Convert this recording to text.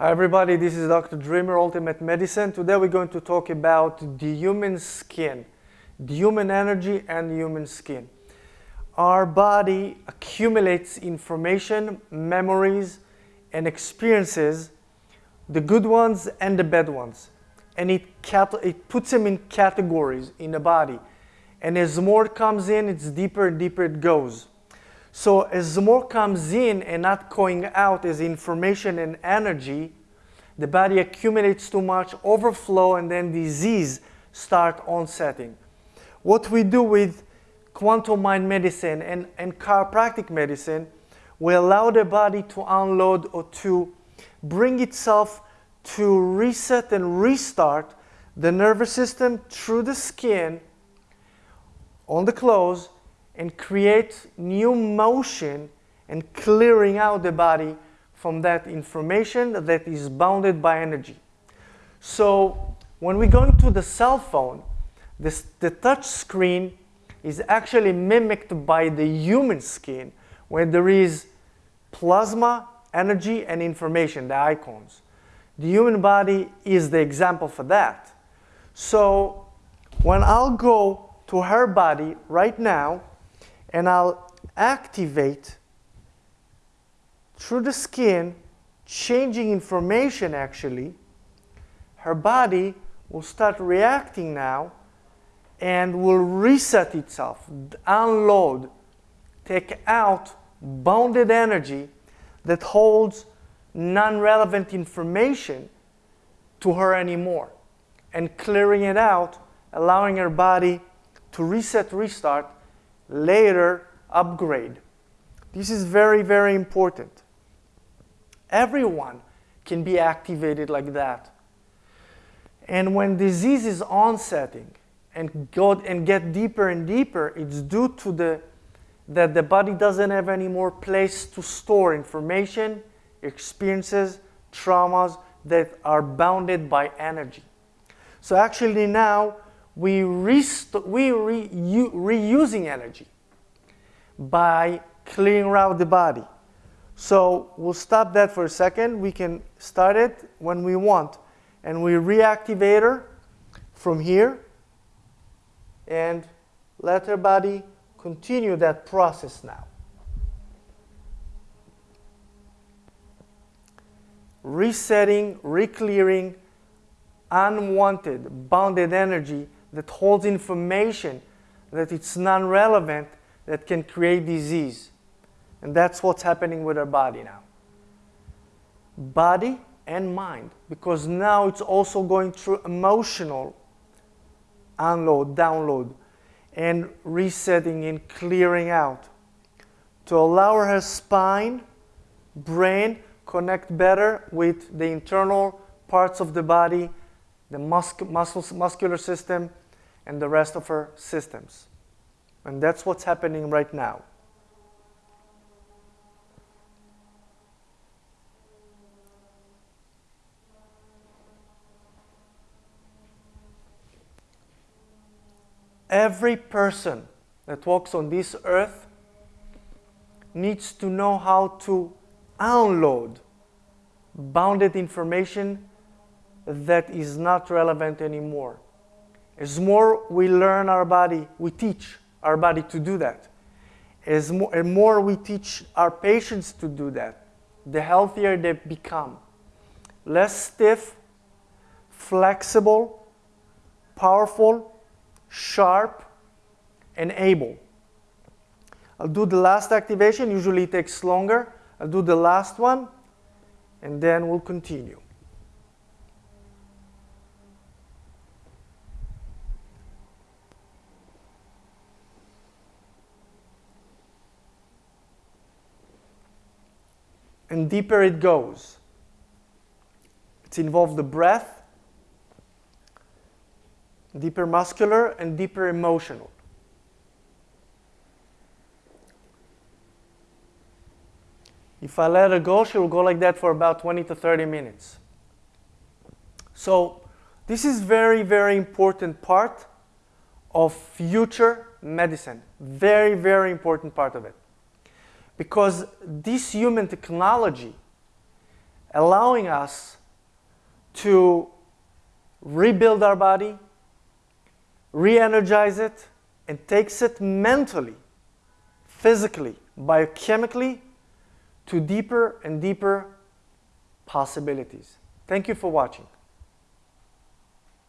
Hi everybody, this is Dr. Dreamer Ultimate Medicine. Today we're going to talk about the human skin, the human energy and the human skin. Our body accumulates information, memories, and experiences, the good ones and the bad ones. And it, it puts them in categories in the body. And as more comes in, it's deeper and deeper it goes. So as more comes in and not going out as information and energy, the body accumulates too much, overflow, and then disease start onsetting. What we do with quantum mind medicine and, and chiropractic medicine, we allow the body to unload or to bring itself to reset and restart the nervous system through the skin on the clothes and create new motion and clearing out the body from that information that is bounded by energy. So when we go into the cell phone, this, the touch screen is actually mimicked by the human skin where there is plasma, energy, and information, the icons. The human body is the example for that. So when I'll go to her body right now and I'll activate through the skin, changing information actually, her body will start reacting now and will reset itself, unload, take out bounded energy that holds non-relevant information to her anymore. And clearing it out, allowing her body to reset, restart, later upgrade. This is very, very important. Everyone can be activated like that. And when disease is onsetting and, go, and get deeper and deeper, it's due to the that the body doesn't have any more place to store information, experiences, traumas that are bounded by energy. So actually now we, rest we re reusing energy by clearing out the body. So we'll stop that for a second. We can start it when we want. And we reactivate her from here and let her body continue that process now. Resetting, reclearing unwanted, bounded energy that holds information that it's non-relevant that can create disease. And that's what's happening with our body now. Body and mind, because now it's also going through emotional unload, download, and resetting and clearing out to allow her spine, brain connect better with the internal parts of the body, the muscle, muscular system, and the rest of her systems. And that's what's happening right now. Every person that walks on this earth needs to know how to unload bounded information that is not relevant anymore. As more we learn our body, we teach our body to do that. As more, and more we teach our patients to do that, the healthier they become. Less stiff, flexible, powerful, sharp, and able. I'll do the last activation, usually it takes longer. I'll do the last one, and then we'll continue. And deeper it goes. It involves the breath, deeper muscular and deeper emotional. If I let her go, she will go like that for about 20 to 30 minutes. So this is very, very important part of future medicine. Very, very important part of it. Because this human technology allowing us to rebuild our body, re energize it, and takes it mentally, physically, biochemically to deeper and deeper possibilities. Thank you for watching.